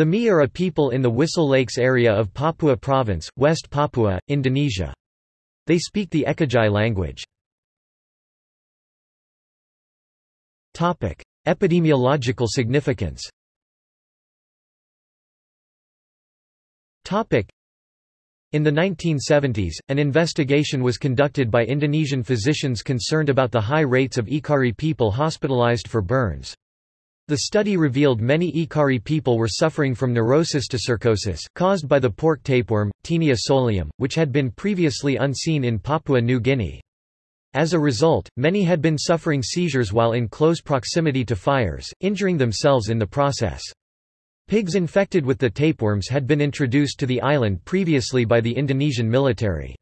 The Mee are a people in the Wissel Lakes area of Papua Province, West Papua, Indonesia. They speak the Ekagi language. Epidemiological significance in the 1970s, an investigation was conducted by Indonesian physicians concerned about the high rates of Ekari people hospitalized for burns. The study revealed many Ekari people were suffering from neurosis to neurocysticercosis, caused by the pork tapeworm, Taenia solium, which had been previously unseen in Papua New Guinea. As a result, many had been suffering seizures while in close proximity to fires, injuring themselves in the process. Pigs infected with the tapeworms had been introduced to the island previously by the Indonesian military.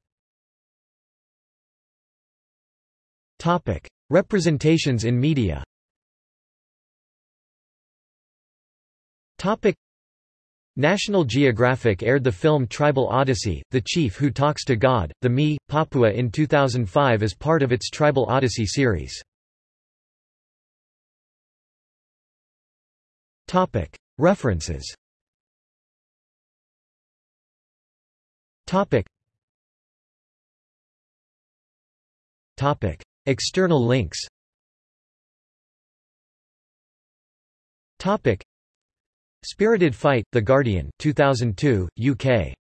Representations in media National Geographic aired the film Tribal Odyssey, The Chief Who Talks to God, The Mee, Papua in 2005 as part of its Tribal Odyssey series. References. Topic. Topic. External links. Topic Spirited Fight, The Guardian 2002, UK